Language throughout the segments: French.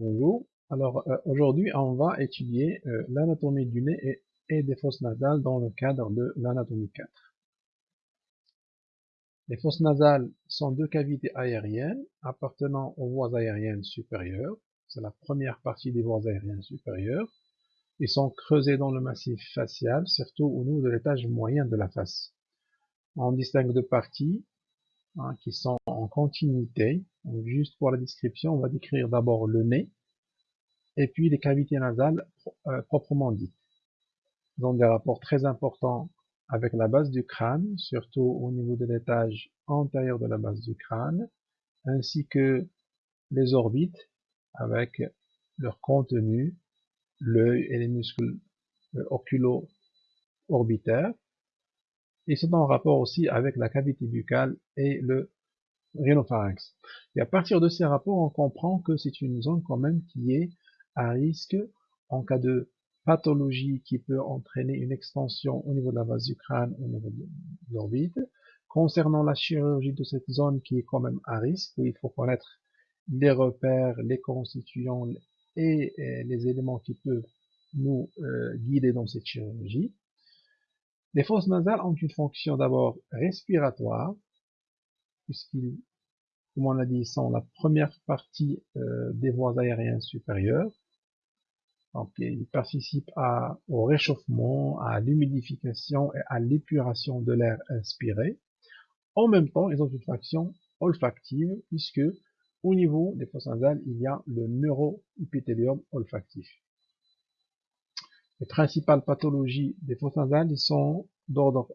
Bonjour. Alors euh, aujourd'hui, on va étudier euh, l'anatomie du nez et, des fosses nasales dans le cadre de l'anatomie 4. Les fosses nasales sont deux cavités aériennes appartenant aux voies aériennes supérieures. C'est la première partie des voies aériennes supérieures. Ils sont creusés dans le massif facial, surtout au niveau de l'étage moyen de la face. On distingue deux parties hein, qui sont en continuité. Juste pour la description, on va décrire d'abord le nez et puis les cavités nasales euh, proprement dites. Ils ont des rapports très importants avec la base du crâne, surtout au niveau de l'étage antérieur de la base du crâne, ainsi que les orbites avec leur contenu, l'œil et les muscles euh, oculo-orbitaires. Ils sont en rapport aussi avec la cavité buccale et le rhinopharynx. Et à partir de ces rapports, on comprend que c'est une zone quand même qui est à risque en cas de pathologie qui peut entraîner une extension au niveau de la base du crâne, au niveau de l'orbite. Concernant la chirurgie de cette zone qui est quand même à risque, il faut connaître les repères, les constituants et, les éléments qui peuvent nous euh, guider dans cette chirurgie. Les fosses nasales ont une fonction d'abord respiratoire, puisqu'ils, comme on l'a dit, sont la première partie euh, des voies aériennes supérieures. Ils participent au réchauffement, à l'humidification et à l'épuration de l'air inspiré. En même temps, ils ont une fonction olfactive, puisque au niveau des fosses nasales, il y a le neuroépithélium olfactif. Les principales pathologies des fosses nasales sont d'ordre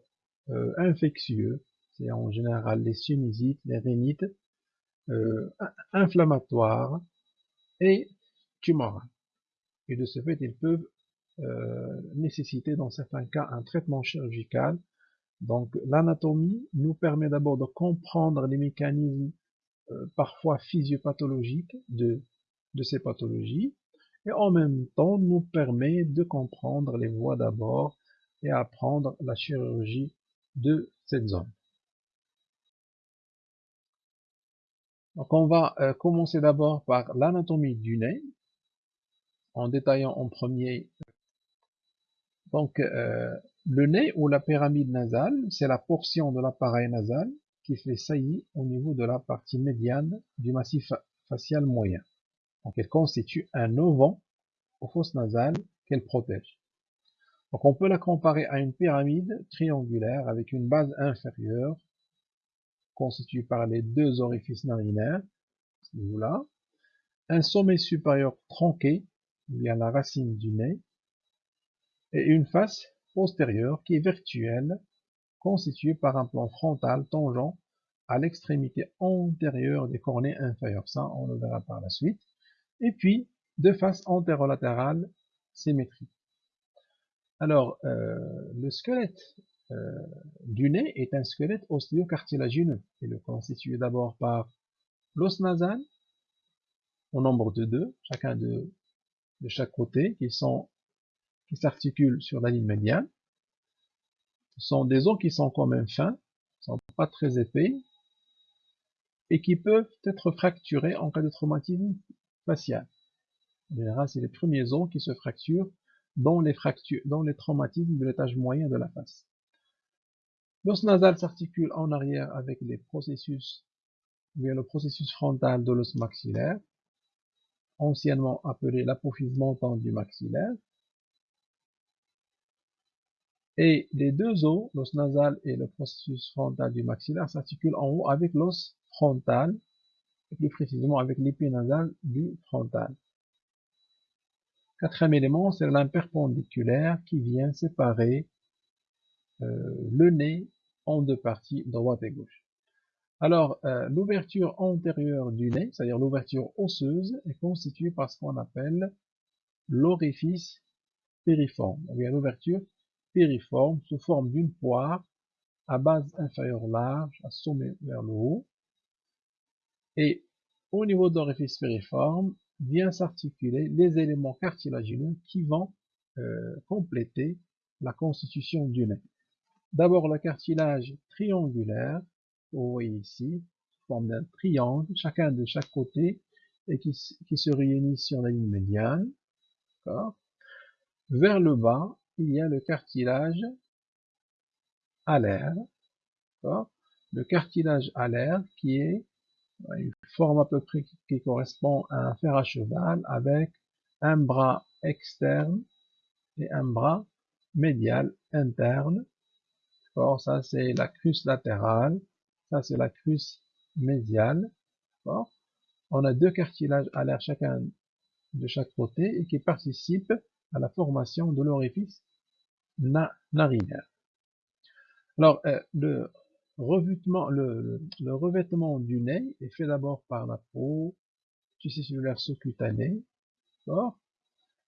euh, infectieux, c'est en général les sinusites, les rhinites, euh, inflammatoires et tumorales. Et de ce fait, ils peuvent euh, nécessiter dans certains cas un traitement chirurgical. Donc l'anatomie nous permet d'abord de comprendre les mécanismes parfois physiopathologiques de ces pathologies et en même temps nous permet de comprendre les voies d'abord et apprendre la chirurgie de cette zone. Donc on va euh, commencer d'abord par l'anatomie du nez, en détaillant en premier donc euh, le nez ou la pyramide nasale, c'est la portion de l'appareil nasal qui fait saillie au niveau de la partie médiane du massif facial moyen. Donc elle constitue un auvent aux fosses nasales qu'elle protège. Donc on peut la comparer à une pyramide triangulaire avec une base inférieure constituée par les deux orifices narinaires, là, un sommet supérieur tronqué, a la racine du nez, et une face postérieure qui est virtuelle, constituée par un plan frontal tangent à l'extrémité antérieure des cornées inférieures. Ça, on le verra par la suite. Et puis, deux faces antérolatérales symétriques. Alors, euh, le squelette du nez est un squelette ostéocartilagineux. Il est constitué d'abord par l'os nasal, au nombre de deux, chacun de, de chaque côté, qui sont qui s'articulent sur la ligne médiane. Ce sont des os qui sont quand même fins, sont pas très épais, et qui peuvent être fracturés en cas de traumatisme facial. En général, c'est les premiers os qui se fracturent dans les, fractures, dans les traumatismes de l'étage moyen de la face. L'os nasal s'articule en arrière avec le processus frontal de l'os maxillaire, anciennement appelé l'apophyse montante du maxillaire. Et les deux os, l'os nasal et le processus frontal du maxillaire, s'articulent en haut avec l'os frontal, et plus précisément avec l'épinasal du frontal. Quatrième élément, c'est l'imperpendiculaire qui vient séparer euh, le nez en deux parties, droite et gauche. Alors, euh, l'ouverture antérieure du nez, c'est-à-dire l'ouverture osseuse, est constituée par ce qu'on appelle l'orifice périforme, ou bien l'ouverture périforme sous forme d'une poire à base inférieure large, à sommet vers le haut. Et au niveau de l'orifice périforme, vient s'articuler les éléments cartilagineux qui vont euh, compléter la constitution du nez. D'abord le cartilage triangulaire, vous voyez ici, forme d'un triangle, chacun de chaque côté, et qui, se réunissent sur la ligne médiane. Vers le bas, il y a le cartilage alaire. Le cartilage alaire qui est une forme à peu près qui correspond à un fer à cheval avec un bras externe et un bras médial interne. Ça c'est la cruce latérale, ça c'est la cruce médiale. On a deux cartilages alaires chacun de chaque côté et qui participent à la formation de l'orifice narinaire. Alors, euh, le, revêtement, le, revêtement du nez est fait d'abord par la peau, tissu cellulaire sous-cutané,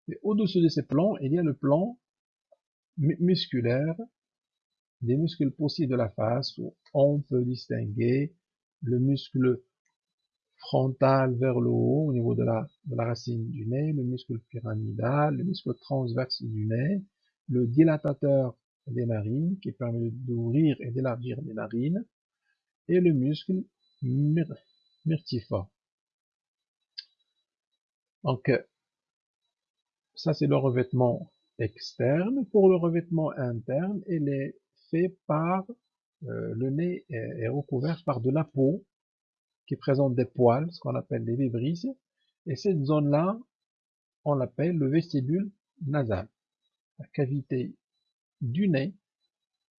et au-dessus de ces plans, il y a le plan musculaire des muscles possibles de la face où on peut distinguer le muscle frontal vers le haut au niveau de la, de la racine du nez, le muscle pyramidal, le muscle transverse du nez, le dilatateur des narines qui permet d'ouvrir et d'élargir les narines, et le muscle myrtiforme. Donc, ça c'est le revêtement externe. Pour le revêtement interne, il est fait par euh, le nez est, recouvert par de la peau qui présente des poils, ce qu'on appelle des vibrisses, et cette zone-là, on l'appelle le vestibule nasal. La cavité du nez,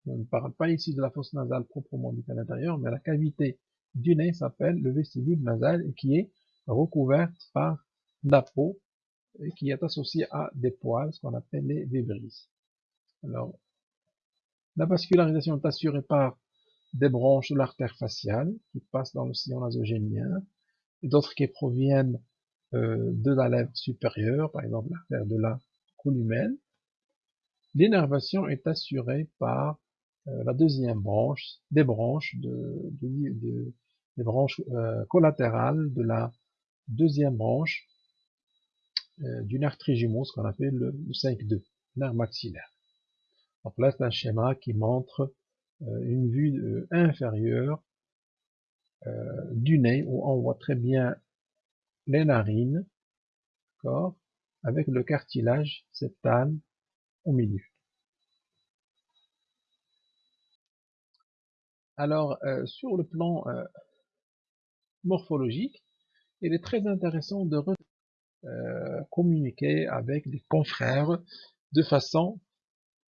on ne parle pas ici de la fosse nasale proprement dite à l'intérieur, mais la cavité du nez s'appelle le vestibule nasal et qui est recouverte par la peau et qui est associée à des poils, ce qu'on appelle les vibrisses. Alors, la vascularisation est assurée par des branches de l'artère faciale qui passent dans le sillon nasogénien et d'autres qui proviennent euh, de la lèvre supérieure, par exemple l'artère de la columelle. L'énervation est assurée par euh, la deuxième branche, des branches, euh, collatérales de la deuxième branche du nerf ce qu'on appelle le, 5-2, nerf maxillaire. Donc là, c'est un schéma qui montre euh, une vue euh, inférieure euh, du nez où on voit très bien les narines, avec le cartilage septal au milieu. Alors, sur le plan morphologique, il est très intéressant de communiquer avec des confrères de façon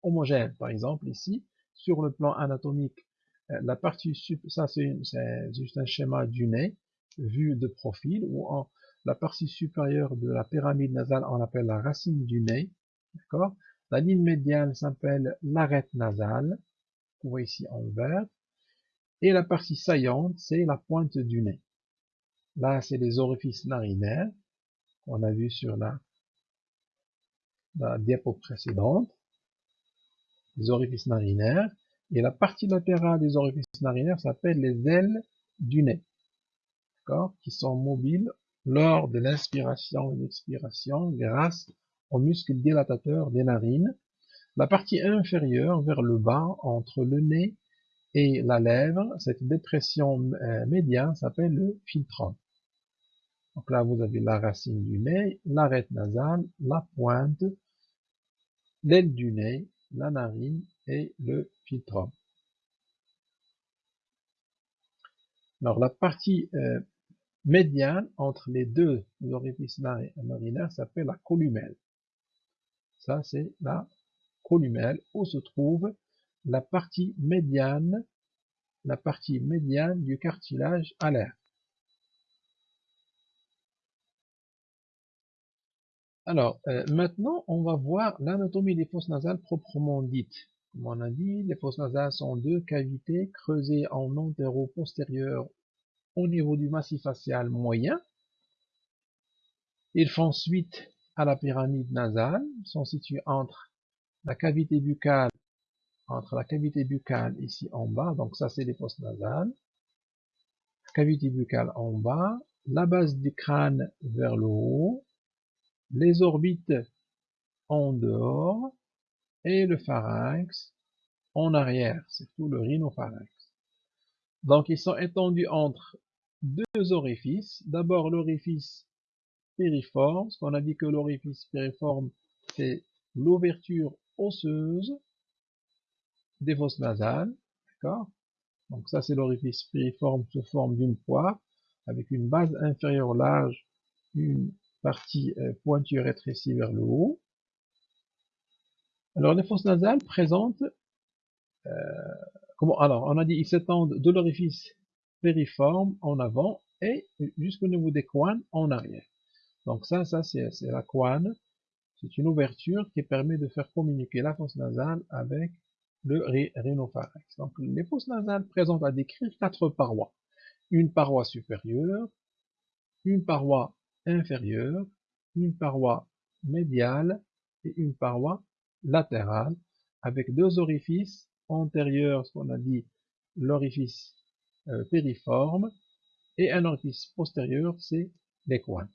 homogène. Par exemple, ici, sur le plan anatomique, euh, la partie ça c'est juste un schéma du nez vu de profil où la partie supérieure de la pyramide nasale on appelle la racine du nez, d'accord? La ligne médiane s'appelle l'arête nasale, vous voyez ici en vert, et la partie saillante c'est la pointe du nez. Là c'est les orifices narinaires qu'on a vu sur la diapo précédente des orifices narinaires, et la partie latérale des orifices narinaires s'appelle les ailes du nez, qui sont mobiles lors de l'inspiration et l'expiration grâce aux muscles dilatateurs des narines. La partie inférieure, vers le bas, entre le nez et la lèvre, cette dépression euh, médiane s'appelle le filtrum. Donc là, vous avez la racine du nez, l'arête nasale, la pointe, l'aile du nez, la narine et le filtrum. Alors la partie euh, médiane entre les deux orifices narinaires s'appelle la columelle. Ça c'est la columelle où se trouve la partie médiane, la partie médiane du cartilage alaire. Alors, euh, maintenant, on va voir l'anatomie des fosses nasales proprement dite. Comme on a dit, les fosses nasales sont deux cavités creusées en antéro-postérieur au niveau du massif facial moyen. Ils font suite à la pyramide nasale, sont situés entre la cavité buccale, entre la cavité buccale ici en bas, donc ça c'est les fosses nasales, cavité buccale en bas, la base du crâne vers le haut, les orbites en dehors et le pharynx en arrière, c'est tout le rhinopharynx. Donc ils sont étendus entre deux orifices. D'abord l'orifice périforme. On a dit que l'orifice périforme, c'est l'ouverture osseuse des fosses nasales. D'accord? Donc ça, c'est l'orifice périforme sous forme d'une poire avec une base inférieure large, partie euh, pointue rétrécie vers le haut. Alors les fosses nasales présentent, euh, comment, alors on a dit ils s'étendent de l'orifice périforme en avant et jusqu'au niveau des coines en arrière. Donc ça, ça c'est la coine, c'est une ouverture qui permet de faire communiquer la fosse nasale avec le rhinopharynx. Donc les fosses nasales présentent à décrire quatre parois. Une paroi supérieure, une paroi inférieure, une paroi médiale et une paroi latérale avec deux orifices antérieurs, ce qu'on a dit l'orifice euh, périforme et un orifice postérieur, c'est les coins.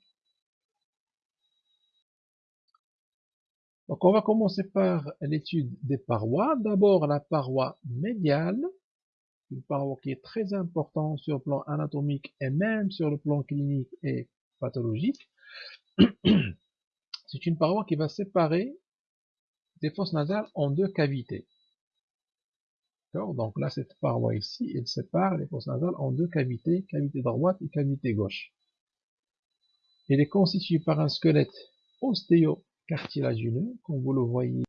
Donc on va commencer par l'étude des parois. D'abord la paroi médiale, une paroi qui est très importante sur le plan anatomique et même sur le plan clinique et pathologique. C'est une paroi qui va séparer des fosses nasales en deux cavités. Donc là, cette paroi ici, elle sépare les fosses nasales en deux cavités, cavité droite et cavité gauche. Elle est constituée par un squelette ostéocartilagineux, comme vous le voyez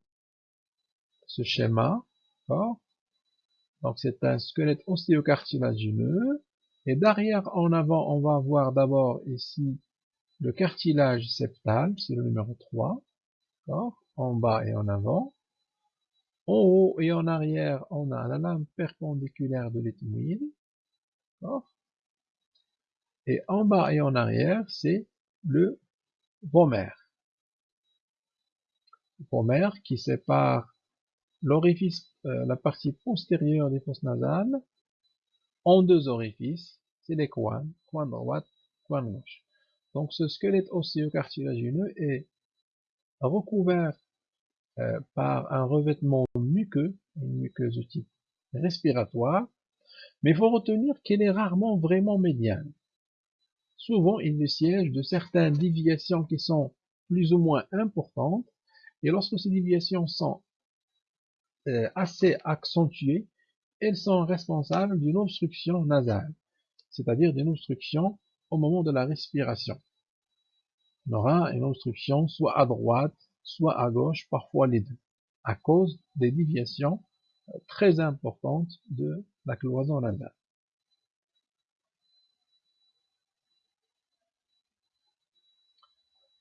ce schéma. Donc c'est un squelette ostéocartilagineux. Et d'arrière en avant, on va avoir d'abord ici le cartilage septal, c'est le numéro 3. En bas et en avant. En haut et en arrière, on a la lame perpendiculaire de l'éthmoïde. Et en bas et en arrière, c'est le vomère. Vomère qui sépare l'orifice, euh, la partie postérieure des fosses nasales, deux orifices, c'est les coins, coin droite, coin gauche. Donc ce squelette osséocartilagineux est recouvert euh, par un revêtement muqueux, une muqueuse de type respiratoire, mais il faut retenir qu'elle est rarement vraiment médiane. Souvent, il est siège de certaines déviations qui sont plus ou moins importantes, et lorsque ces déviations sont euh, assez accentuées, elles sont responsables d'une obstruction nasale, c'est-à-dire d'une obstruction au moment de la respiration. On aura une obstruction soit à droite, soit à gauche, parfois les deux, à cause des déviations euh, très importantes de la cloison nasale.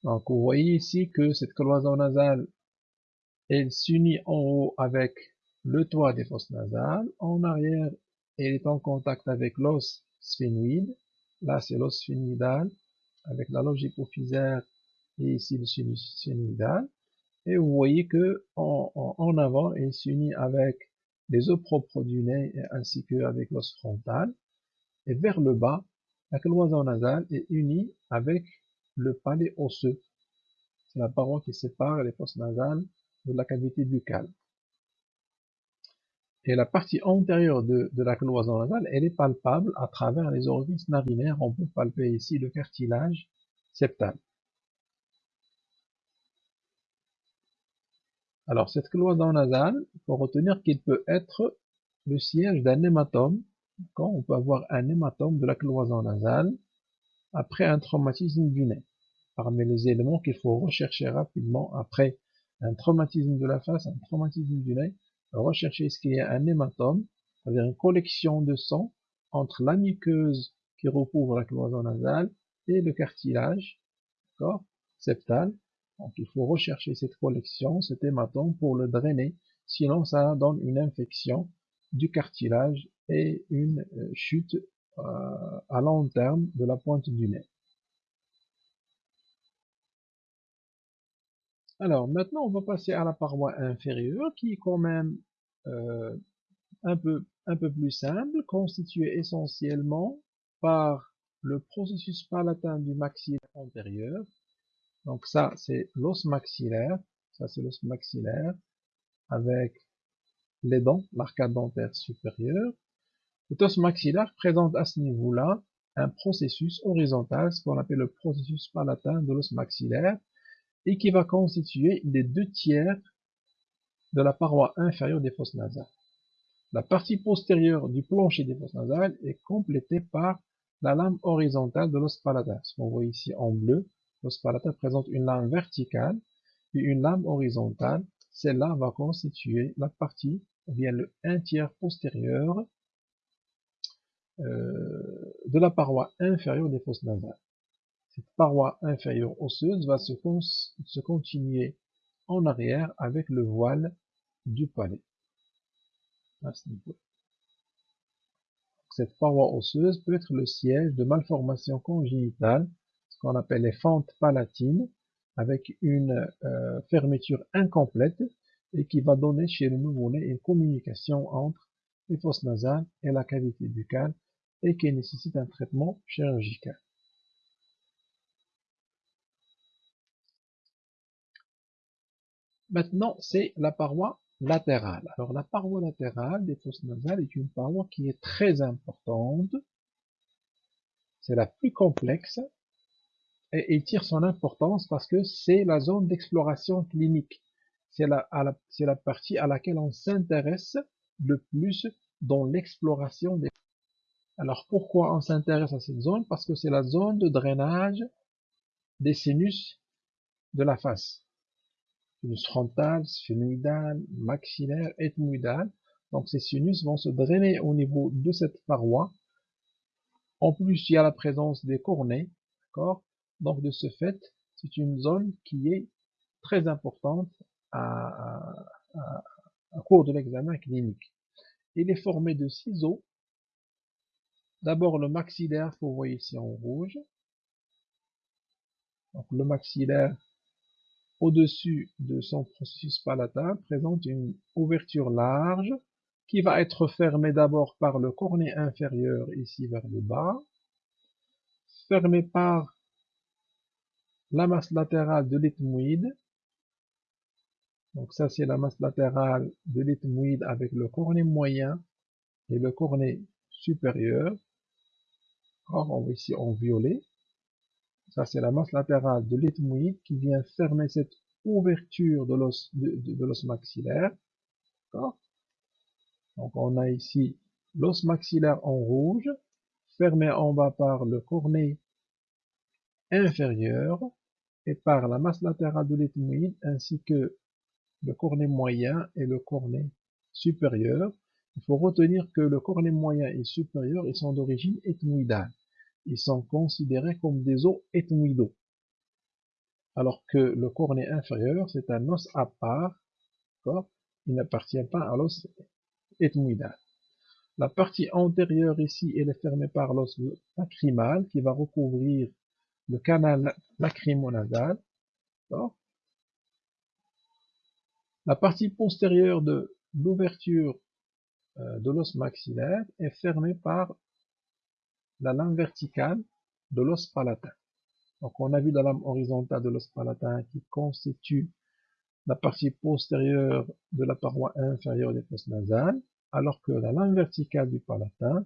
Donc vous voyez ici que cette cloison nasale, elle s'unit en haut avec le toit des fosses nasales, en arrière, elle est en contact avec l'os sphénoïde, là c'est l'os sphénoïdal, avec la loge hypophysaire et ici le sinus sphénoïdal, et vous voyez que en, avant, il s'unit avec les os propres du nez ainsi qu'avec l'os frontal. Et vers le bas, la cloison nasale est unie avec le palais osseux. C'est la paroi qui sépare les fosses nasales de la cavité buccale. Et la partie antérieure de, la cloison nasale, elle est palpable à travers les orifices narinaires. On peut palper ici le cartilage septal. Alors, cette cloison nasale, il faut retenir qu'il peut être le siège d'un hématome. Quand on peut avoir un hématome de la cloison nasale après un traumatisme du nez. Parmi les éléments qu'il faut rechercher rapidement après un traumatisme de la face, un traumatisme du nez, rechercher ce qu'il y a un hématome, c'est-à-dire une collection de sang entre la muqueuse qui recouvre la cloison nasale et le cartilage septal donc il faut rechercher cette collection, cet hématome pour le drainer, sinon ça donne une infection du cartilage et une euh, chute euh, à long terme de la pointe du nez. Alors maintenant on va passer à la paroi inférieure qui est quand même euh, un, peu, un peu plus simple, constituée essentiellement par le processus palatin du maxillaire antérieur donc ça, c'est l'os maxillaire. Ça, c'est l'os maxillaire avec les dents, l'arcade dentaire supérieure. Cet os maxillaire présente à ce niveau-là un processus horizontal, ce qu'on appelle le processus palatin de l'os maxillaire, et qui va constituer les deux tiers de la paroi inférieure des fosses nasales. La partie postérieure du plancher des fosses nasales est complétée par la lame horizontale de l'os palatin. Ce qu'on voit ici en bleu, l'os palatin présente une lame verticale et une lame horizontale. Celle-là va constituer la partie, ou bien le un tiers postérieur euh, de la paroi inférieure des fosses nasales. Cette paroi inférieure osseuse va se, continuer en arrière avec le voile du palais. Cette paroi osseuse peut être le siège de malformations congénitales, ce qu'on appelle les fentes palatines, avec une euh, fermeture incomplète et qui va donner chez le nouveau-né une communication entre les fosses nasales et la cavité buccale et qui nécessite un traitement chirurgical. Maintenant, c'est la paroi latérale. Alors, la paroi latérale des fosses nasales est une paroi qui est très importante. C'est la plus complexe et il tire son importance parce que c'est la zone d'exploration clinique. C'est la, la partie à laquelle on s'intéresse le plus dans l'exploration des alors pourquoi on s'intéresse à cette zone? Parce que c'est la zone de drainage des sinus de la face. Sinus frontal, sphénoïdal, maxillaire, ethmoïdal. Donc ces sinus vont se drainer au niveau de cette paroi. En plus, il y a la présence des cornets. Donc de ce fait, c'est une zone qui est très importante à, à cours de l'examen clinique. Il est formé de ciseaux D'abord le maxillaire vous voyez ici en rouge. Donc le maxillaire au-dessus de son processus palatin présente une ouverture large qui va être fermée d'abord par le cornet inférieur ici vers le bas, fermée par la masse latérale de l'ethmoïde. Donc ça c'est la masse latérale de l'ethmoïde avec le cornet moyen et le cornet supérieur. Or, on ici en violet. Ça, c'est la masse latérale de l'ethmoïde qui vient fermer cette ouverture de l'os maxillaire. Donc, on a ici l'os maxillaire en rouge, fermé en bas par le cornet inférieur et par la masse latérale de l'ethmoïde ainsi que le cornet moyen et le cornet supérieur. Il faut retenir que le cornet moyen et supérieur sont d'origine ethmoïdale ils sont considérés comme des os ethmoïdaux. Alors que le cornet inférieur, c'est un os à part, il n'appartient pas à l'os ethmoïdal. La partie antérieure ici, elle est fermée par l'os lacrymal qui va recouvrir le canal lacrymonasal. La partie postérieure de l'ouverture euh, de l'os maxillaire est fermée par la lame verticale de l'os palatin. Donc on a vu la lame horizontale de l'os palatin qui constitue la partie postérieure de la paroi inférieure des fosses nasales, alors que la lame verticale du palatin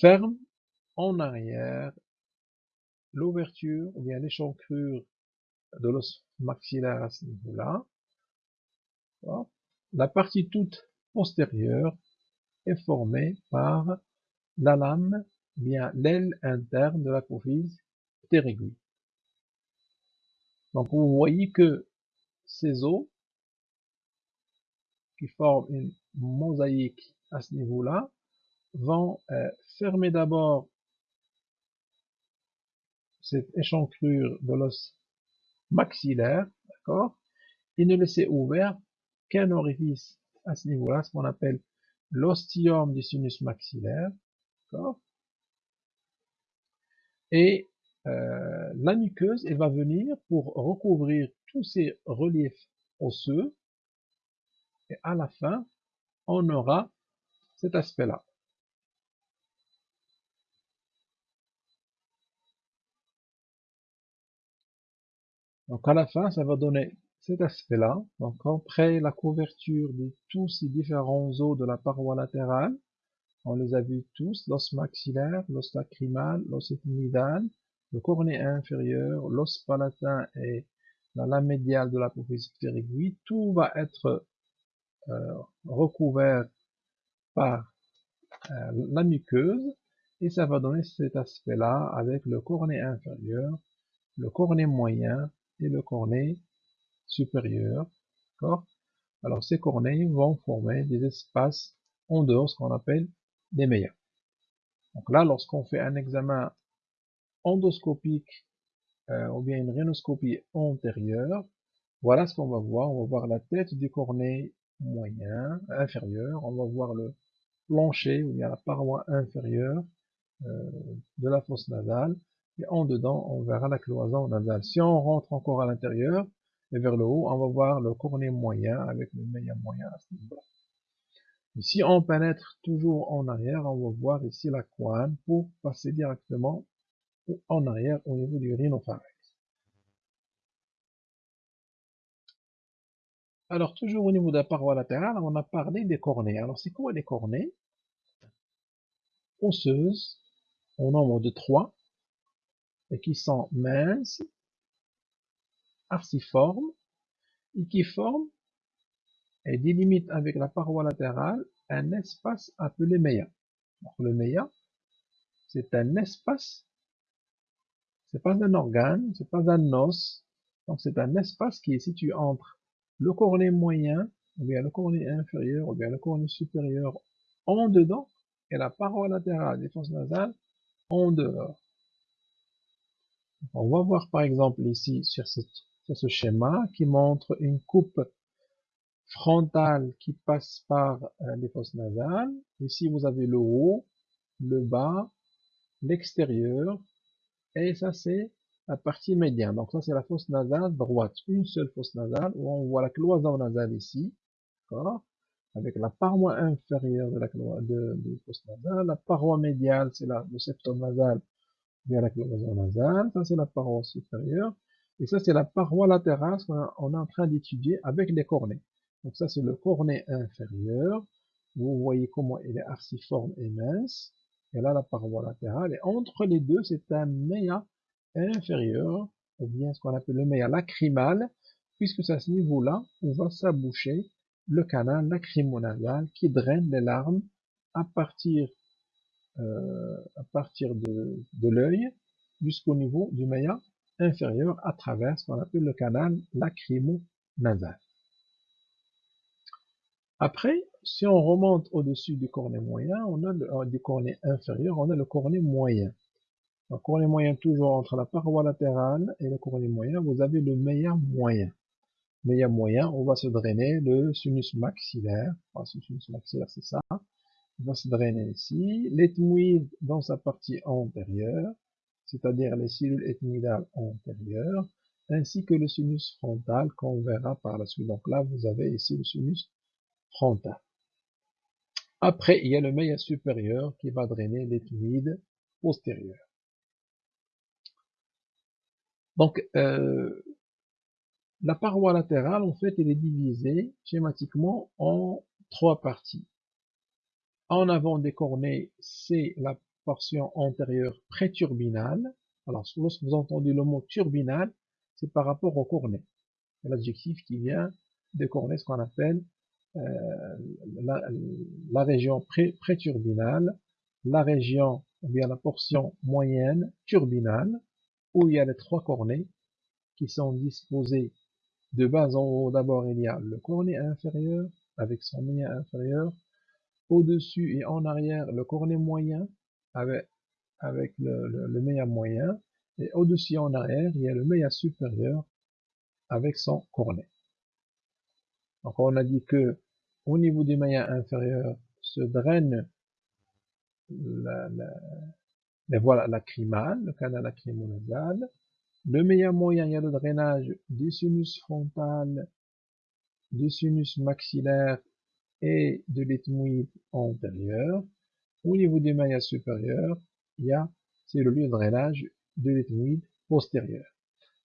ferme en arrière l'ouverture ou bien l'échancrure de l'os maxillaire à ce niveau-là. La partie toute postérieure est formée par la lame bien l'aile interne de l'apophyse ptérygoïde. Donc vous voyez que ces os qui forment une mosaïque à ce niveau-là vont euh, fermer d'abord cette échancrure de l'os maxillaire, d'accord, et ne laisser ouvert qu'un orifice à ce niveau-là, ce qu'on appelle l'ostium du sinus maxillaire, d'accord, et euh, la muqueuse, elle va venir pour recouvrir tous ces reliefs osseux. Et à la fin, on aura cet aspect-là. Donc à la fin, ça va donner cet aspect-là. Donc après la couverture de tous ces différents os de la paroi latérale, On les a vus tous, l'os maxillaire, l'os lacrymal, l'os ethmoïdal, le cornet inférieur, l'os palatin et la lame médiale de la sphérique, tout va être euh, recouvert par euh, la muqueuse et ça va donner cet aspect-là avec le cornet inférieur, le cornet moyen et le cornet supérieur. Alors ces cornets vont former des espaces en dehors, ce qu'on appelle des meilleurs. Donc là, lorsqu'on fait un examen endoscopique euh, ou bien une rhinoscopie antérieure, voilà ce qu'on va voir. On va voir la tête du cornet moyen, inférieur. On va voir le plancher, ou bien la paroi inférieure euh, de la fosse nasale. Et en dedans, on verra la cloison nasale. Si on rentre encore à l'intérieur, et vers le haut, on va voir le cornet moyen avec le meilleur moyen à ce niveau-là. Ici, on pénètre toujours en arrière, on va voir ici la couenne pour passer directement en arrière au niveau du rhinopharynx. Alors, toujours au niveau de la paroi latérale, on a parlé des cornets. Alors, c'est quoi les cornets? Osseuses, au nombre de trois, et qui sont minces, arciformes, et qui forment et délimitent avec la paroi latérale un espace appelé méa. le méa, c'est un espace, c'est pas un organe, c'est pas un os, donc c'est un espace qui est situé entre le cornet moyen, ou bien le cornet inférieur, ou bien le cornet supérieur en dedans, et la paroi latérale des fosses nasales en dehors. On va voir par exemple ici sur, ce schéma qui montre une coupe frontale qui passe par euh, les fosses nasales. Ici vous avez le haut, le bas, l'extérieur, et ça c'est la partie médiane. Donc ça c'est la fosse nasale droite, une seule fosse nasale où on voit la cloison nasale ici, avec la paroi inférieure de la de fosse nasale, la paroi médiale c'est le septum nasal vers la cloison nasale, ça c'est la paroi supérieure, et ça c'est la paroi latérale qu'on est en train d'étudier avec les cornets. Donc ça c'est le cornet inférieur, vous voyez comment il est arciforme et mince, et là la paroi latérale, et entre les deux. C'est un méa inférieur, ou bien ce qu'on appelle le méa lacrymal, puisque c'est à ce niveau-là où va s'aboucher le canal lacrymonasal qui draine les larmes à partir, euh, à partir de, de l'œil jusqu'au niveau du méa inférieur à travers ce qu'on appelle le canal lacrymonasal. Après, si on remonte au-dessus du cornet moyen, on a le, euh, du cornet inférieur, on a le cornet moyen. Le cornet moyen toujours entre la paroi latérale et le cornet moyen, vous avez le meilleur moyen. Meilleur moyen, on va se drainer le sinus maxillaire. Enfin, sinus maxillaire, c'est ça. On va se drainer ici. L'ethmoïde dans sa partie antérieure, c'est-à-dire les cellules ethmoïdales antérieures, ainsi que le sinus frontal qu'on verra par la suite. Donc là, vous avez ici le sinus Après, il y a le meilleur supérieur qui va drainer l'ethmoïde postérieur. Donc, euh, la paroi latérale, en fait, elle est divisée schématiquement en trois parties. En avant des cornets, c'est la portion antérieure préturbinale. Alors, lorsque vous entendez le mot turbinal, c'est par rapport au cornet. L'adjectif qui vient des cornets, ce qu'on appelle euh, la, région pré préturbinale, la région, ou bien la portion moyenne turbinale, où il y a les trois cornets qui sont disposés de bas en haut. D'abord, il y a le cornet inférieur avec son moyen inférieur. Au-dessus et en arrière, le cornet moyen avec, avec le, le, moyen. Et au-dessus et en arrière, il y a le meilleur supérieur avec son cornet. Donc on a dit que au niveau du moyen inférieur se draine la, la, la voie lacrymale, le canal lacrymonasal. Le meilleur moyen, il y a le drainage du sinus frontal, du sinus maxillaire et de l'ethmoïde antérieur. Au niveau du maillat supérieur, il y a, c'est le lieu de drainage de l'ethmoïde postérieur.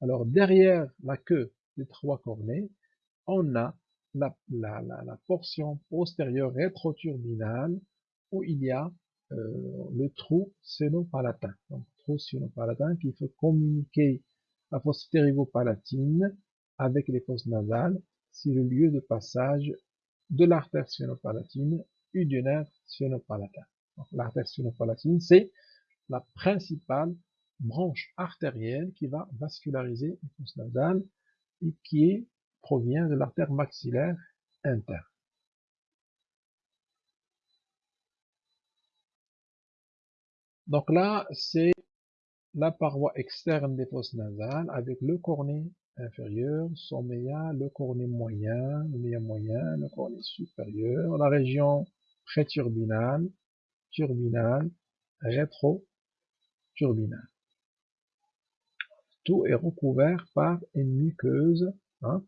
Alors, derrière la queue des trois cornets, on a la, portion postérieure rétroturbinale où il y a euh, le trou sénopalatin. Donc, trou sénopalatin qui fait communiquer la fosse ptérygopalatine avec les fosses nasales. C'est le lieu de passage de l'artère sphénopalatine et du nerf sphénopalatin. L'artère sphénopalatine, c'est la principale branche artérielle qui va vasculariser les fosses nasales et qui provient de l'artère maxillaire interne. Donc là, c'est la paroi externe des fosses nasales avec le cornet inférieur, son méa, le cornet moyen, le moyen, le cornet supérieur, la région préturbinale, turbinale, rétro-turbinale. Tout est recouvert par une muqueuse, hein,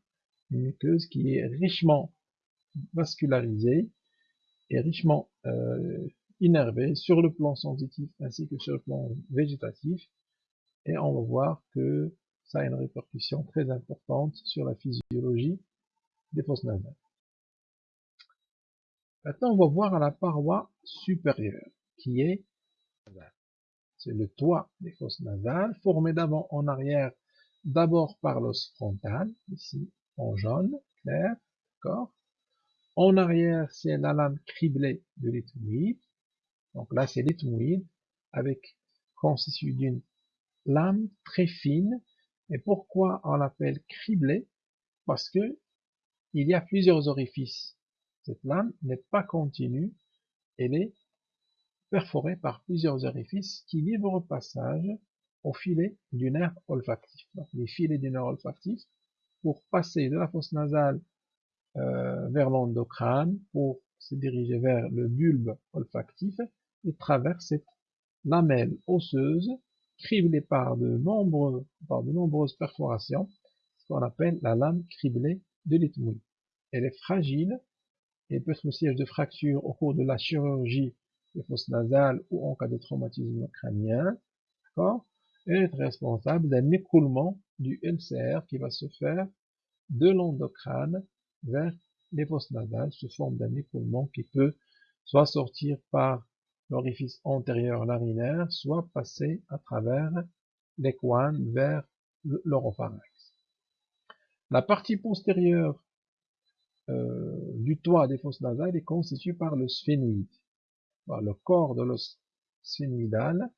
une muqueuse qui est richement vascularisée et richement euh, innervé sur le plan sensitif ainsi que sur le plan végétatif. Et on va voir que ça a une répercussion très importante sur la physiologie des fosses nasales. Maintenant, on va voir à la paroi supérieure, qui est c'est le toit des fosses nasales, formé d'avant en arrière, d'abord par l'os frontal, ici en jaune, clair, d'accord En arrière, c'est la lame criblée de l'étoile, donc là, c'est l'éthmoïde avec constitué d'une lame très fine. Et pourquoi on l'appelle criblé Parce que il y a plusieurs orifices. Cette lame n'est pas continue, elle est perforée par plusieurs orifices qui livrent passage au filet du nerf olfactif. Les filets du nerf olfactif, pour passer de la fosse nasale euh, vers l'endocrâne, pour se diriger vers le bulbe olfactif, il traverse cette lamelle osseuse criblée par de, nombreuses perforations, ce qu'on appelle la lame criblée de l'ethmoui. Elle est fragile et peut être le siège de fracture au cours de la chirurgie des fosses nasales ou en cas de traumatisme crânien. Elle est responsable d'un écoulement du LCR qui va se faire de l'endocrâne vers les fosses nasales sous forme d'un écoulement qui peut soit sortir par l'orifice antérieur narinaire soit passé à travers l'équane vers l'oropharynx. La partie postérieure euh, du toit des fosses nasales est constituée par le sphénoïde, le corps de l'os sphénoïdal,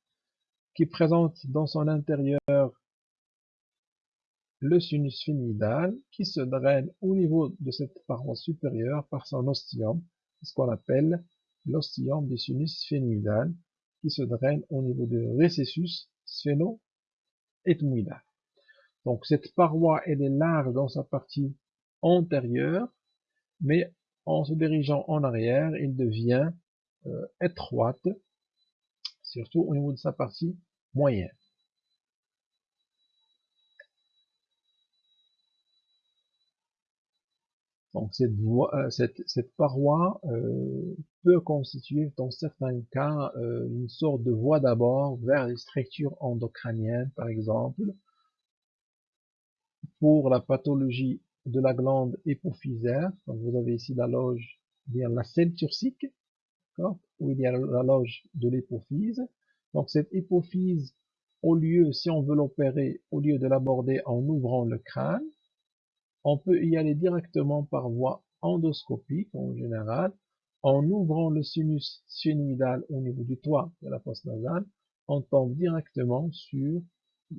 qui présente dans son intérieur le sinus sphénoïdal, qui se draine au niveau de cette paroi supérieure par son ostium, ce qu'on appelle l'ostium des sinus sphénoïdal qui se draine au niveau du récessus sphéno-ethmoïdal. Donc cette paroi elle est large dans sa partie antérieure, mais en se dirigeant en arrière, il devient euh, étroite, surtout au niveau de sa partie moyenne. Donc cette, euh, cette, paroi euh, peut constituer dans certains cas euh, une sorte de voie d'abord vers les structures endocrâniennes par exemple. Pour la pathologie de la glande hypophysaire, donc vous avez ici la loge, bien la selle turcique, où il y a la loge de l'hypophyse. Donc cette hypophyse, au lieu, si on veut l'opérer, au lieu de l'aborder en ouvrant le crâne, on peut y aller directement par voie endoscopique en général, en ouvrant le sinus sphénoïdal au niveau du toit de la fosse nasale, on tombe directement sur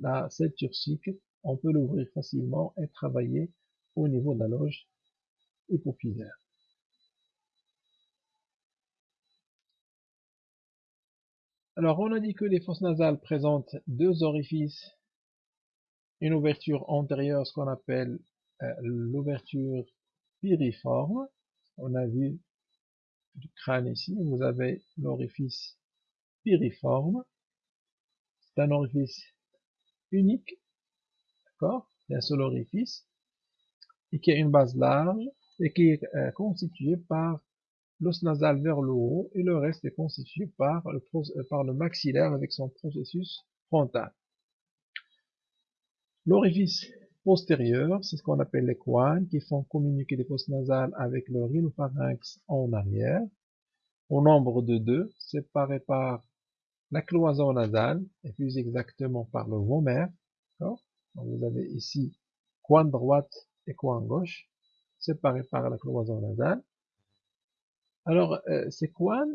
la selle turcique, on peut l'ouvrir facilement et travailler au niveau de la loge hypophysaire. Alors, on a dit que les fosses nasales présentent deux orifices, une ouverture antérieure, ce qu'on appelle l'ouverture piriforme. On a vu du crâne ici, vous avez l'orifice piriforme. C'est un orifice unique, d'accord un seul orifice, et qui a une base large, et qui est euh, constitué par l'os nasal vers le haut, et le reste est constitué par le, euh, par le maxillaire avec son processus frontal. L'orifice c'est ce qu'on appelle les coines, qui font communiquer les fosses nasales avec le rhinopharynx en arrière. au nombre de deux, séparés par la cloison nasale, et plus exactement par le vomère. vous avez ici coin droite et coin gauche, séparés par la cloison nasale. Alors, euh, ces coins,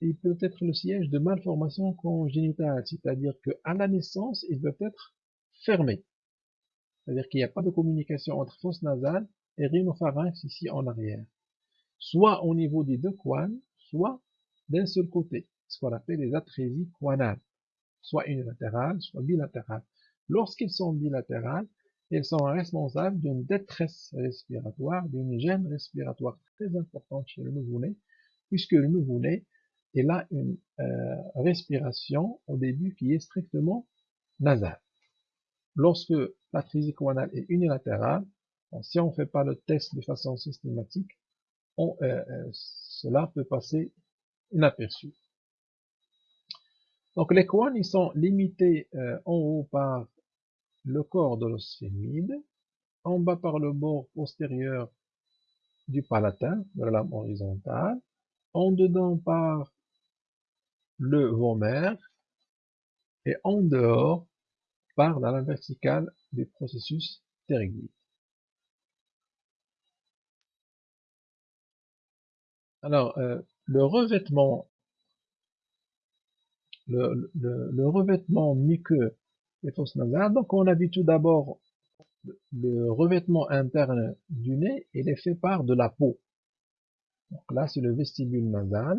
il peut être le siège de malformations congénitales, c'est-à-dire qu'à la naissance, ils peuvent être fermés. C'est-à-dire qu'il n'y a pas de communication entre fosse nasale et rhinopharynx ici en arrière. Soit au niveau des deux coins, soit d'un seul côté, ce qu'on appelle les atrésies coinales, soit unilatérales, soit bilatérales. Lorsqu'ils sont bilatérales, elles sont responsables d'une détresse respiratoire, d'une gêne respiratoire très importante chez le nouveau-né, puisque le nouveau-né, il a une euh, respiration au début qui est strictement nasale. Lorsque l'atrésie coinale est unilatérale, si on ne fait pas le test de façon systématique, euh, euh, cela peut passer inaperçu. Donc les couronnes, ils sont limités euh, en haut par le corps de l'os en bas par le bord postérieur du palatin, de la lame horizontale, en dedans par le vomère, et en dehors par la verticale du processus pterygoïde. Alors, euh, le revêtement, le, revêtement muqueux des fosses nasales, donc on a vu tout d'abord le revêtement interne du nez, il est fait par de la peau. Donc là, c'est le vestibule nasal,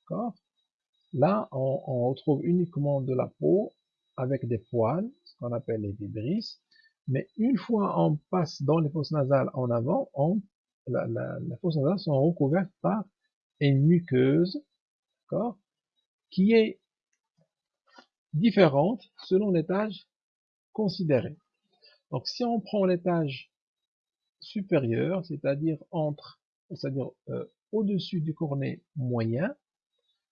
d'accord? Là, on, retrouve uniquement de la peau avec des poils, qu'on appelle les vibrisses. Mais une fois on passe dans les fosses nasales en avant, on, la, la, nasales sont recouvertes par une muqueuse, d'accord, qui est différente selon l'étage considéré. Donc, si on prend l'étage supérieur, c'est-à-dire entre, c'est-à-dire euh, au-dessus du cornet moyen,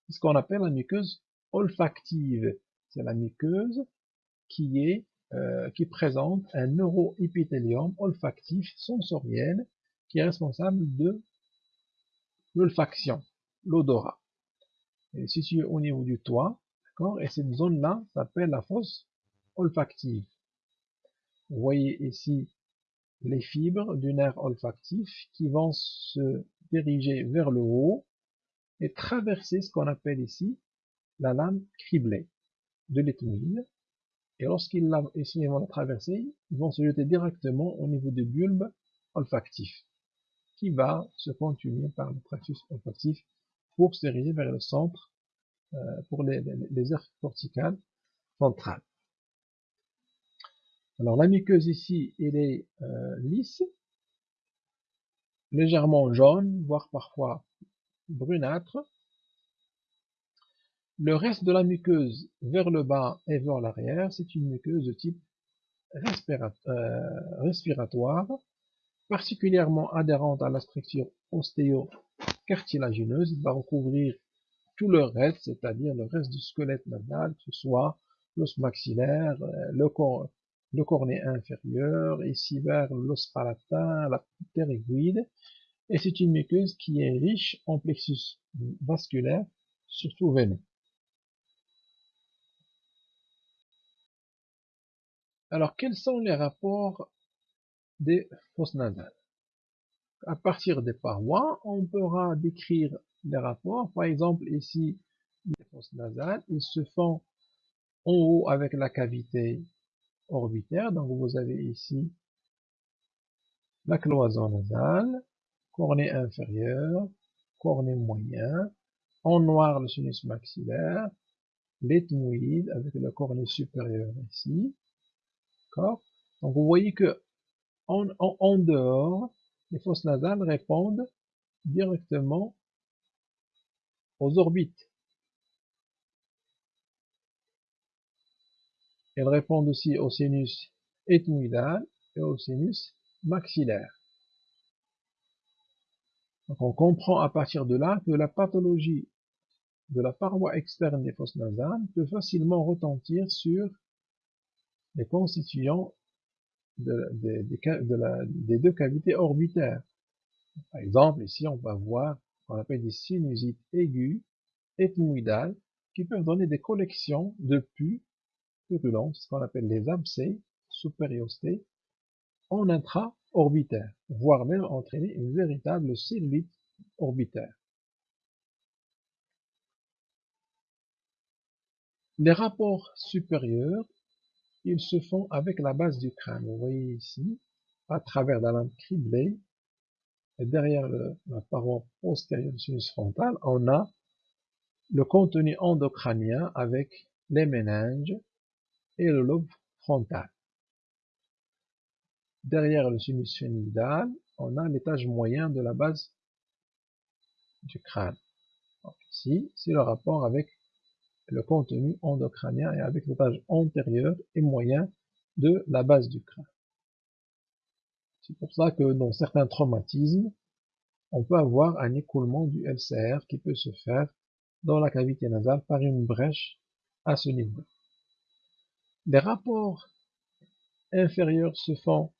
ce qu'on appelle la muqueuse olfactive. C'est la muqueuse euh, qui présente un neuroépithélium olfactif sensoriel qui est responsable de l'olfaction, l'odorat. Elle est située au niveau du toit, d'accord Et cette zone-là s'appelle la fosse olfactive. Vous voyez ici les fibres du nerf olfactif qui vont se diriger vers le haut et traverser ce qu'on appelle ici la lame criblée de l'éthmoïde. Et lorsqu'ils vont la traverser, ils vont se jeter directement au niveau du bulbe olfactif qui va se continuer par le tractus olfactif pour se diriger vers le centre euh, pour les, les, aires corticales centrales. Alors la muqueuse ici, elle est euh, lisse, légèrement jaune, voire parfois brunâtre. Le reste de la muqueuse vers le bas et vers l'arrière, c'est une muqueuse de type euh, respiratoire particulièrement adhérente à la structure ostéo-cartilagineuse, il va recouvrir tout le reste, c'est-à-dire le reste du squelette nasal, que ce soit l'os maxillaire, euh, le, le cornet inférieur, ici vers l'os palatin, la ptérygoïde, et c'est une muqueuse qui est riche en plexus vasculaire, surtout veineux. Alors, quels sont les rapports des fosses nasales? À partir des parois, on pourra décrire les rapports. Par exemple, ici, les fosses nasales, ils se font en haut avec la cavité orbitaire. Donc, vous avez ici la cloison nasale, cornet inférieur, cornet moyen, en noir le sinus maxillaire, l'ethmoïde avec le cornet supérieur ici. Donc, vous voyez que en, dehors, les fosses nasales répondent directement aux orbites. Elles répondent aussi au sinus ethmoïdal et au sinus maxillaire. Donc on comprend à partir de là que la pathologie de la paroi externe des fosses nasales peut facilement retentir sur les constituants des deux cavités orbitaires. Par exemple, ici, on va voir qu'on appelle des sinusites aiguës, ethmoïdales, qui peuvent donner des collections de pus purulents, ce qu'on appelle les abcès supériostés, en intra-orbitaire, voire même entraîner une véritable cellulite orbitaire. Les rapports supérieurs, ils se font avec la base du crâne. Vous voyez ici, à travers la lampe criblée, et derrière la paroi postérieure du sinus frontal, on a le contenu endocrânien avec les méninges et le lobe frontal. Derrière le sinus phénoïdal, on a l'étage moyen de la base du crâne. ici, c'est le rapport avec le contenu endocrânien et avec l'étage antérieur et moyen de la base du crâne. C'est pour ça que dans certains traumatismes, on peut avoir un écoulement du LCR qui peut se faire dans la cavité nasale par une brèche à ce niveau. Les rapports inférieurs se font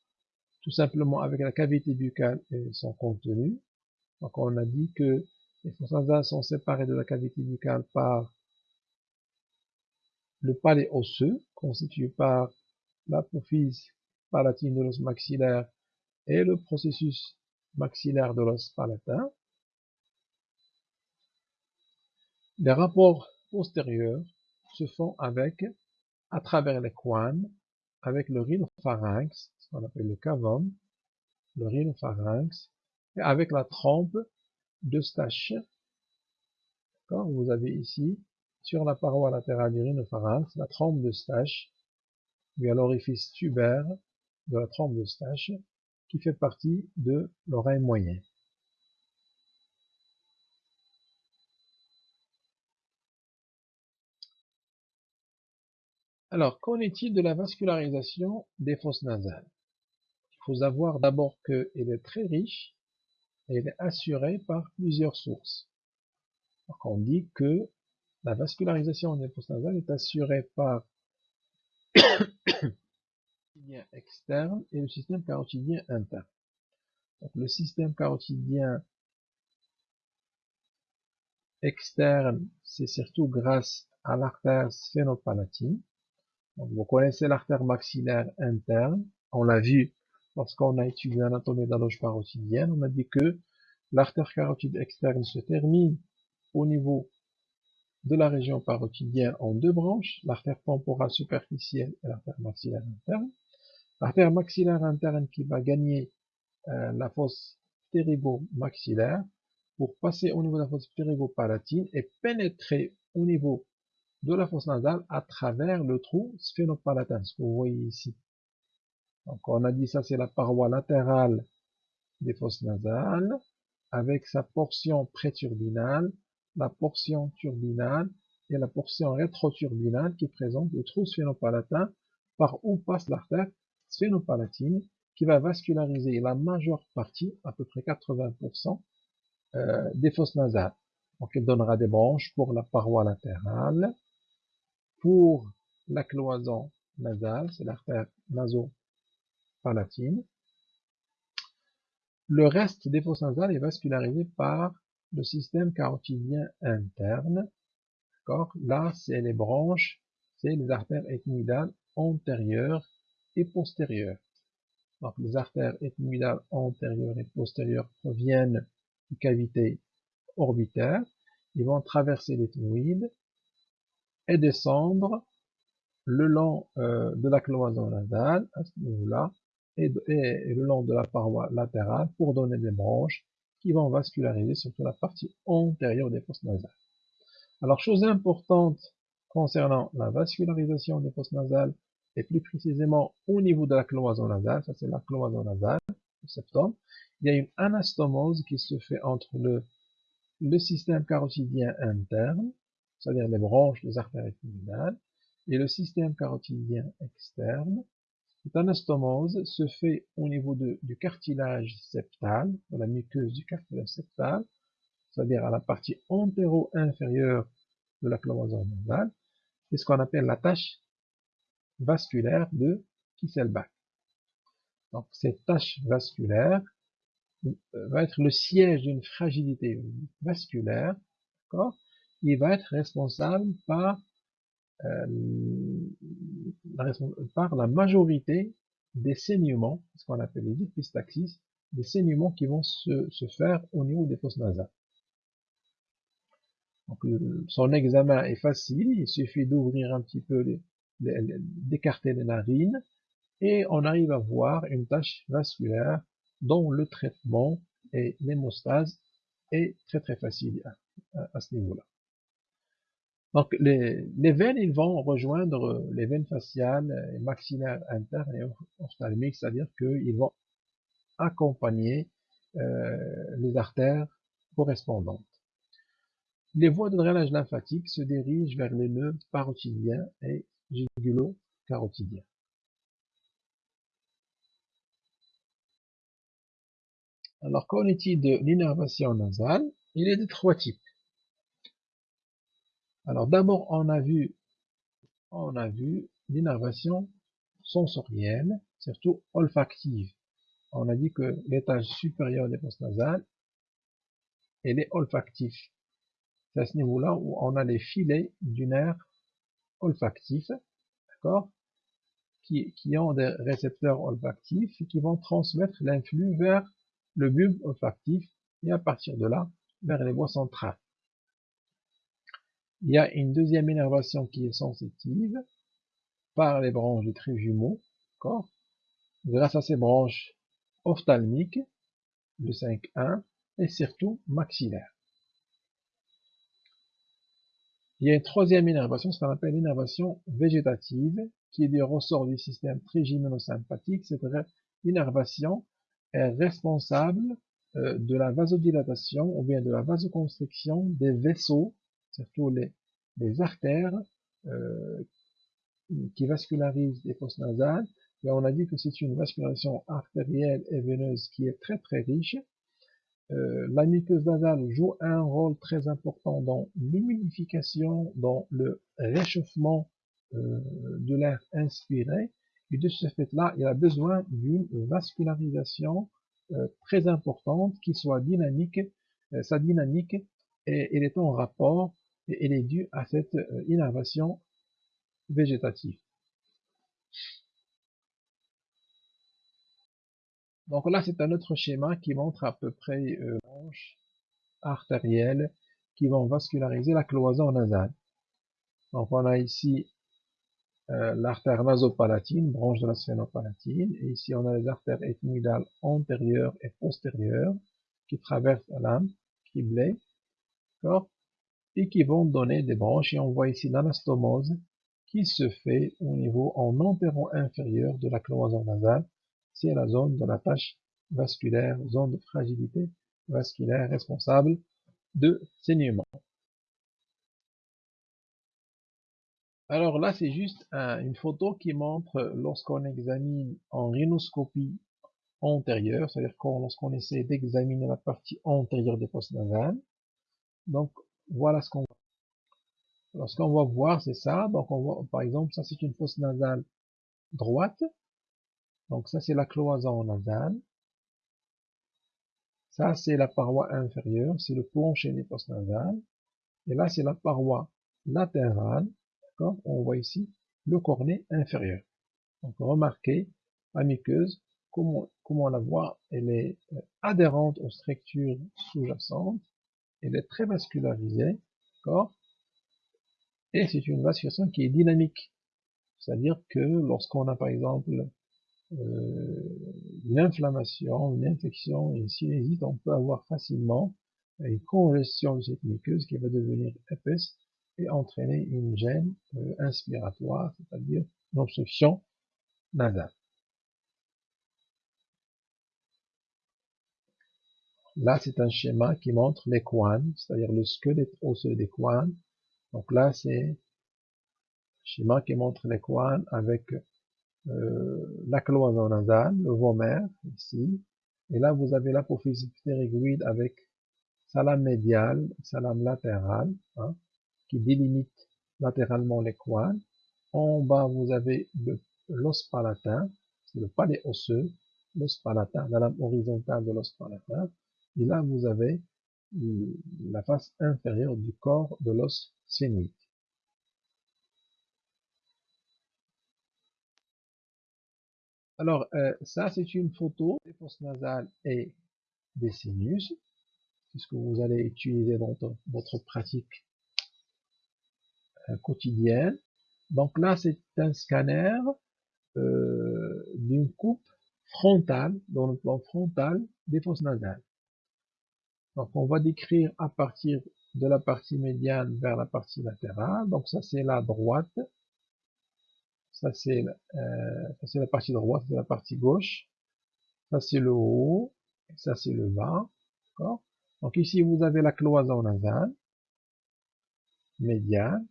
tout simplement avec la cavité buccale et son contenu. Donc on a dit que les fosses nasales sont séparées de la cavité buccale par le palais osseux, constitué par l'apophyse palatine de l'os maxillaire et le processus maxillaire de l'os palatin. Les rapports postérieurs se font avec, à travers les coins, avec le rhinopharynx, ce qu'on appelle le cavum, le rhinopharynx, et avec la trompe d'Eustache. Vous avez ici sur la paroi latérale du rhinopharynx, la trompe de Stache, bien l'orifice tubaire de la trompe de Stache, qui fait partie de l'oreille moyenne. Alors, qu'en est-il de la vascularisation des fosses nasales? Il faut savoir d'abord qu'elle est très riche et elle est assurée par plusieurs sources. Donc, on dit que la vascularisation des fosses nasales est assurée par le externe et le système carotidien interne. Donc, le système carotidien externe, c'est surtout grâce à l'artère sphénopalatine. Vous connaissez l'artère maxillaire interne. On l'a vu lorsqu'on a étudié l'anatomie de la loge parotidienne. On a dit que l'artère carotide externe se termine au niveau de la région parotidienne en deux branches, l'artère temporale superficielle et l'artère maxillaire interne. L'artère maxillaire interne qui va gagner euh, la fosse ptérygo-maxillaire pour passer au niveau de la fosse ptérygo-palatine et pénétrer au niveau de la fosse nasale à travers le trou sphénopalatin, ce que vous voyez ici. Donc on a dit ça c'est la paroi latérale des fosses nasales avec sa portion préturbinale la portion turbinale et la portion rétroturbinale qui présente le trou sphénopalatin par où passe l'artère sphénopalatine qui va vasculariser la majeure partie, à peu près 80%, euh, des fosses nasales. Donc elle donnera des branches pour la paroi latérale, pour la cloison nasale, c'est l'artère nasopalatine. Le reste des fosses nasales est vascularisé par le système carotidien interne. Là, c'est les branches, c'est les artères ethmoïdales antérieures et postérieures. Donc, les artères ethmoïdales antérieures et postérieures proviennent des cavités orbitaires. Ils vont traverser l'ethmoïde et descendre le long euh, de la cloison nasale, à ce niveau-là, et, le long de la paroi latérale pour donner des branches qui vont vasculariser surtout la partie antérieure des fosses nasales. Alors, chose importante concernant la vascularisation des fosses nasales, et plus précisément au niveau de la cloison nasale, ça c'est la cloison nasale, le septum, il y a une anastomose qui se fait entre le, le système carotidien interne, c'est-à-dire les branches des artères épinales, et le système carotidien externe, cette anastomose se fait au niveau du cartilage septal, de la muqueuse du cartilage septal, c'est-à-dire à la partie antéro-inférieure de la cloison nasale. C'est ce qu'on appelle la tâche vasculaire de Kisselbach. Donc cette tâche vasculaire va être le siège d'une fragilité vasculaire, d'accord? Il va être responsable par, euh, par la majorité des saignements, ce qu'on appelle les épistaxis, des saignements qui vont se, se faire au niveau des fosses nasales. Donc, son examen est facile, il suffit d'ouvrir un petit peu, d'écarter les narines, et on arrive à voir une tache vasculaire dont le traitement et l'hémostase est très très facile à, ce niveau-là. Donc les, veines, ils vont rejoindre les veines faciales maxillaires internes et ophtalmiques, c'est-à-dire qu'ils vont accompagner euh, les artères correspondantes. Les voies de drainage lymphatique se dirigent vers les nœuds parotidiens et jugulo-carotidiens. Alors, qu'en est-il de l'innervation nasale? Il est de trois types. Alors, d'abord, on a vu, on a vu l'innervation sensorielle, surtout olfactive. On a dit que l'étage supérieur des postes nasales, elle est olfactif. C'est à ce niveau-là où on a les filets du nerf olfactif, d'accord, qui, qui ont des récepteurs olfactifs qui vont transmettre l'influx vers le bulbe olfactif et à partir de là vers les voies centrales. Il y a une deuxième innervation qui est sensitive par les branches du trait jumeau, grâce à ces branches ophtalmiques, le 5-1, et surtout maxillaire. Il y a une troisième innervation, ce qu'on appelle l'innervation végétative, qui est du ressort du système trigémino-sympathique. Cette innervation est responsable euh, de la vasodilatation ou bien de la vasoconstriction des vaisseaux, surtout les, artères euh, qui vascularisent les fosses nasales. On a dit que c'est une vascularisation artérielle et veineuse qui est très très riche. Euh, la muqueuse nasale joue un rôle très important dans l'humidification, dans le réchauffement de l'air inspiré, et de ce fait-là, il a besoin d'une vascularisation euh, très importante qui soit dynamique. Euh, sa dynamique, et, elle est en rapport et elle est due à cette euh, innervation végétative. Donc là, c'est un autre schéma qui montre à peu près euh, branches artérielles qui vont vasculariser la cloison nasale. Donc on a ici euh, l'artère nasopalatine, branche de la sphénopalatine, et ici on a les artères ethmoïdales antérieures et postérieures qui traversent la lame, qui blaient, et qui vont donner des branches, et on voit ici l'anastomose qui se fait au niveau en entéro-inférieur de la cloison nasale, c'est la zone de la tâche vasculaire, zone de fragilité vasculaire responsable de saignement. Alors là, c'est juste une photo qui montre lorsqu'on examine en rhinoscopie antérieure, c'est-à-dire lorsqu'on essaie d'examiner la partie antérieure des fosses nasales. Donc voilà ce qu'on voit. Alors ce qu'on va voir, c'est ça. Donc on voit, par exemple, ça c'est une fosse nasale droite. Donc ça c'est la cloison nasale. Ça c'est la paroi inférieure, c'est le plancher des fosses nasales. Et là c'est la paroi latérale on voit ici le cornet inférieur. Donc remarquez, la muqueuse, comment, comment on la voit, elle est euh, adhérente aux structures sous-jacentes, elle est très vascularisée, d'accord? Et c'est une vascularisation qui est dynamique. C'est-à-dire que lorsqu'on a par exemple euh, une inflammation, une infection, une sinusite, on peut avoir facilement une congestion de cette muqueuse qui va devenir épaisse et entraîner une gêne euh, inspiratoire, c'est-à-dire une obstruction nasale. Là, c'est un schéma qui montre les coines, c'est-à-dire le squelette osseux des coines. Donc là, c'est un schéma qui montre les coines avec euh, la cloison nasale, le vomère, ici. Et là, vous avez l'apophyse ptérygoïde avec salame médiale, salame latérale. Hein qui délimite latéralement les coins. En bas, vous avez l'os palatin, c'est le palais osseux, l'os palatin, la lame horizontale de l'os palatin. Et là, vous avez la face inférieure du corps de l'os sphénoïde. Alors, euh, ça, c'est une photo des fosses nasales et des sinus. C'est ce que vous allez utiliser dans votre pratique euh, quotidienne? Donc là, c'est un scanner euh, d'une coupe frontale, dans le plan frontal des fosses nasales. Donc on va décrire à partir de la partie médiane vers la partie latérale. Donc ça c'est la droite. Ça c'est euh, la partie droite, c'est la partie gauche. Ça c'est le haut. Ça c'est le bas. Donc ici vous avez la cloison nasale. Médiane.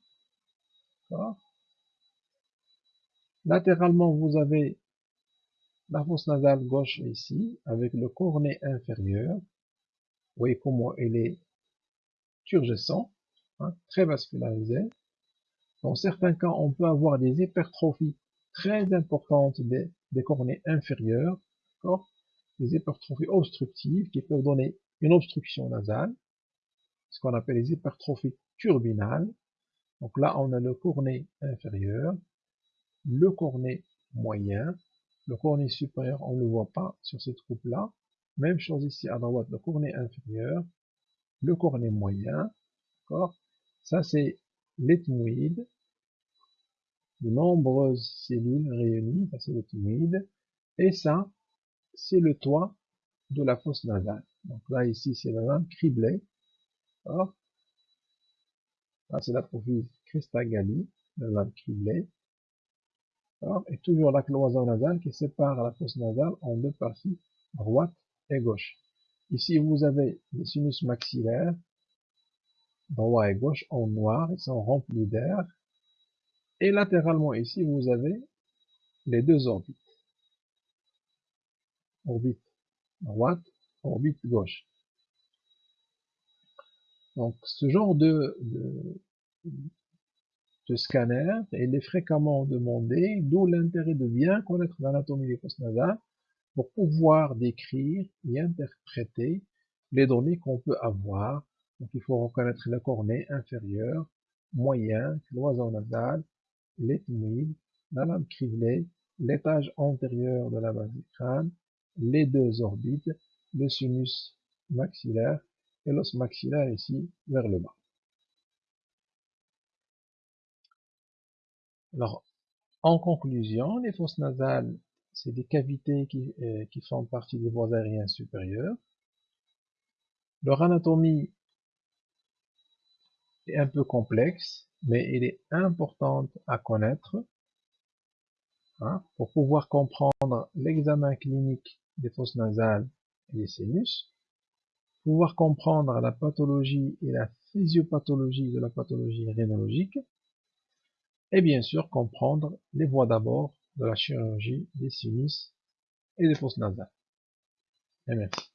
Latéralement vous avez la fosse nasale gauche ici, avec le cornet inférieur. Vous voyez comment il est turgescent, hein, très vascularisé. Dans certains cas, on peut avoir des hypertrophies très importantes des, des cornets inférieurs, des hypertrophies obstructives qui peuvent donner une obstruction nasale, ce qu'on appelle les hypertrophies turbinales. Donc là, on a le cornet inférieur, le cornet moyen, le cornet supérieur, on ne le voit pas sur cette coupe-là. Même chose ici à droite, le cornet inférieur, le cornet moyen. D'accord? Ça, c'est l'ethmoïde. De nombreuses cellules réunies, ça c'est l'ethmoïde. Et ça, c'est le toit de la fosse nasale. Donc là, ici, c'est la lame criblée. Là, c'est la profile Christagali, la lame criblée et toujours la cloison nasale qui sépare la fosse nasale en deux parties, droite et gauche. Ici, vous avez les sinus maxillaires, droit et gauche, en noir, ils sont remplis d'air. Et latéralement ici, vous avez les deux orbites. Orbite droite, orbite gauche. Donc, ce genre de, scanner il est fréquemment demandé, d'où l'intérêt de bien connaître l'anatomie des fosses nasales pour pouvoir décrire et interpréter les données qu'on peut avoir. Donc il faut reconnaître le cornet inférieur, moyen, cloison nasale, l'ethmoïde, la lame criblée, l'étage antérieur de la base du crâne, les deux orbites, le sinus maxillaire et l'os maxillaire ici vers le bas. Alors, en conclusion, les fosses nasales, c'est des cavités qui, euh, qui font partie des voies aériennes supérieures. Leur anatomie est un peu complexe, mais elle est importante à connaître hein, pour pouvoir comprendre l'examen clinique des fosses nasales et des sinus, pouvoir comprendre la pathologie et la physiopathologie de la pathologie rhinologique, et bien sûr comprendre les voies d'abord de la chirurgie des sinus et des fosses nasales. Merci.